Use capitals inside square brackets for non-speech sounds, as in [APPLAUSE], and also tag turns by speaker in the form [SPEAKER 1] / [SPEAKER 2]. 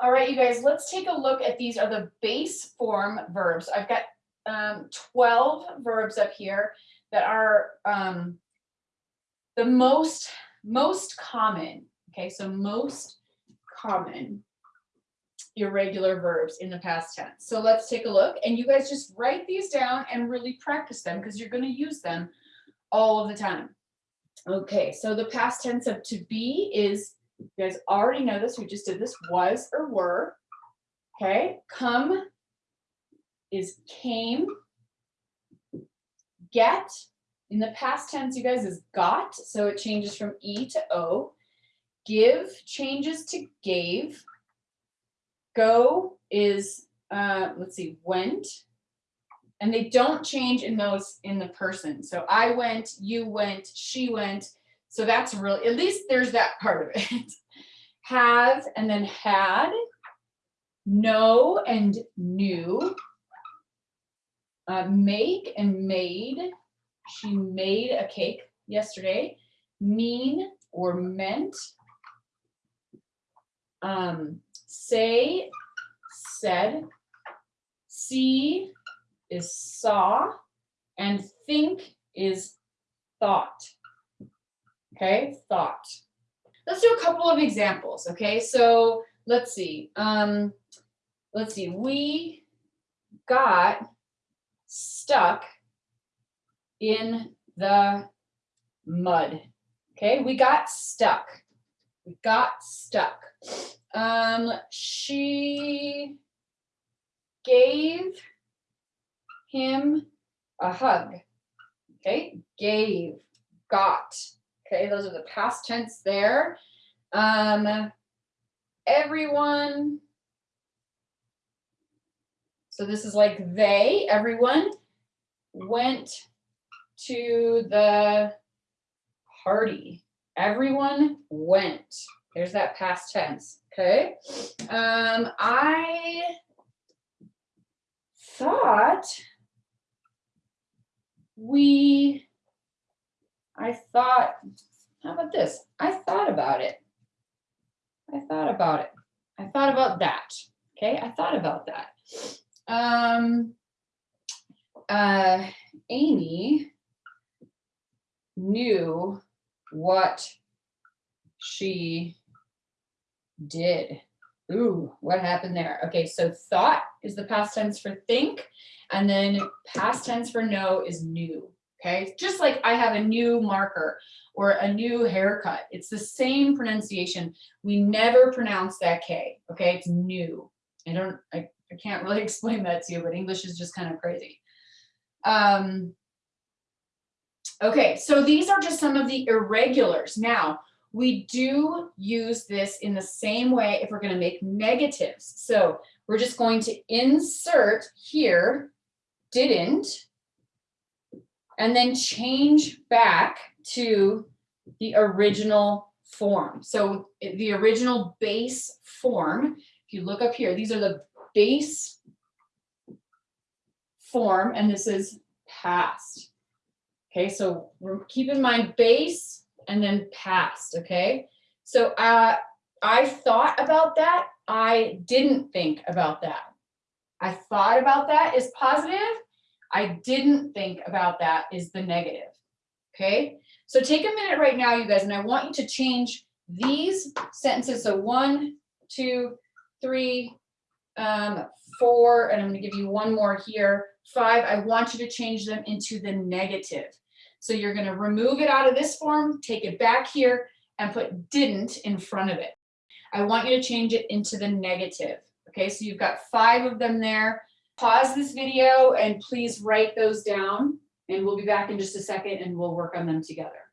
[SPEAKER 1] All right, you guys, let's take a look at these are the base form verbs. I've got um, 12 verbs up here that are um, the most, most common. Okay, so most common irregular verbs in the past tense. So let's take a look and you guys just write these down and really practice them because you're going to use them all of the time. Okay, so the past tense of to be is, you guys already know this, we just did this, was or were. Okay, come is came. Get, in the past tense, you guys, is got, so it changes from E to O. Give changes to gave. Go is, uh, let's see, went. And they don't change in those in the person. So I went, you went, she went. So that's really, at least there's that part of it. [LAUGHS] Have and then had, know and knew, uh, make and made. She made a cake yesterday. Mean or meant. Um, say, said. See is saw. And think is thought. Okay, thought. Let's do a couple of examples. Okay, so let's see. Um, let's see. We got stuck in the mud. Okay, we got stuck. We got stuck. Um, she gave him a hug. Okay, gave, got. Okay, those are the past tense there. Um, everyone. So this is like they, everyone went to the party. Everyone went. There's that past tense. Okay. Um, I thought we, I thought, how about this? I thought about it. I thought about it. I thought about that. Okay, I thought about that. Um, uh, Amy knew what she did. Ooh, what happened there? Okay, so thought is the past tense for think, and then past tense for know is knew. Okay, just like I have a new marker or a new haircut, it's the same pronunciation. We never pronounce that K. Okay, it's new. I don't, I, I can't really [LAUGHS] explain that to you, but English is just kind of crazy. Um, okay, so these are just some of the irregulars. Now, we do use this in the same way if we're going to make negatives. So we're just going to insert here, didn't, and then change back to the original form. So the original base form, if you look up here, these are the base form, and this is past. Okay, so keep in mind base and then past, okay? So uh, I thought about that. I didn't think about that. I thought about that is positive. I didn't think about that is the negative, okay? So take a minute right now, you guys, and I want you to change these sentences. So one, two, three, um, four, and I'm gonna give you one more here, five, I want you to change them into the negative. So you're gonna remove it out of this form, take it back here, and put didn't in front of it. I want you to change it into the negative. Okay, so you've got five of them there. Pause this video and please write those down and we'll be back in just a second and we'll work on them together.